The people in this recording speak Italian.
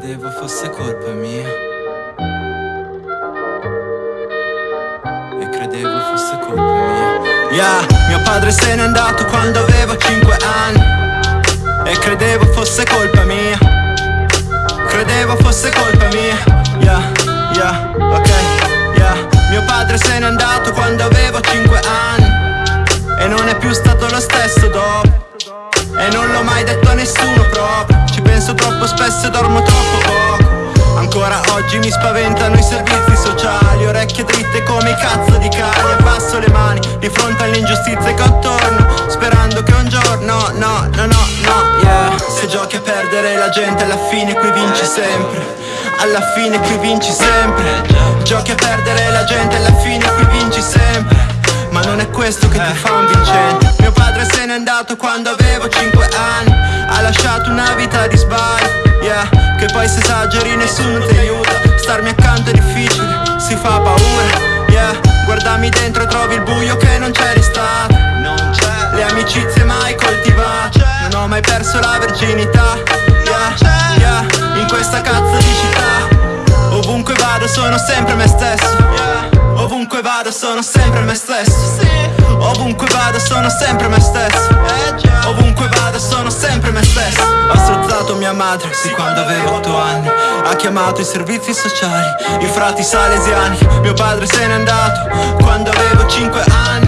credevo fosse colpa mia. E credevo fosse colpa mia. Yeah, mio padre se n'è andato quando avevo 5 anni. E credevo fosse colpa mia. Credevo fosse colpa mia. Yeah, yeah, ok, yeah. Mio padre se n'è andato quando avevo 5 anni. E non è più stato lo stesso dopo. E non l'ho mai detto a nessuno proprio. Ci penso troppo spesso e dormo troppo poco. Ancora oggi mi spaventano i servizi sociali. Orecchie dritte come i cazzo di cani. Abbasso le mani di fronte alle ingiustizie che ho attorno Sperando che un giorno, no, no, no, no, yeah. Se giochi a perdere la gente alla fine qui vinci sempre. Alla fine qui vinci sempre. Giochi a perdere la gente alla fine qui vinci sempre. Ma non è questo che ti fa un padre se n'è andato quando avevo 5 anni. Ha lasciato una vita di sbaglio Yeah, che poi se esageri nessuno ti aiuta. Starmi accanto è difficile, si fa paura Yeah, guardami dentro e trovi il buio che non c'è stato Non c'è. Le amicizie mai coltivate. Non ho mai perso la verginità Yeah, yeah, in questa cazzo di città. Ovunque vado sono sempre me stesso vado sono sempre me stesso. Ovunque vado sono sempre me stesso. Ovunque vado sono sempre me stesso. Ho strozzato mia madre, sì quando avevo 8 anni. Ha chiamato i servizi sociali, i frati salesiani. Mio padre se n'è andato quando avevo 5 anni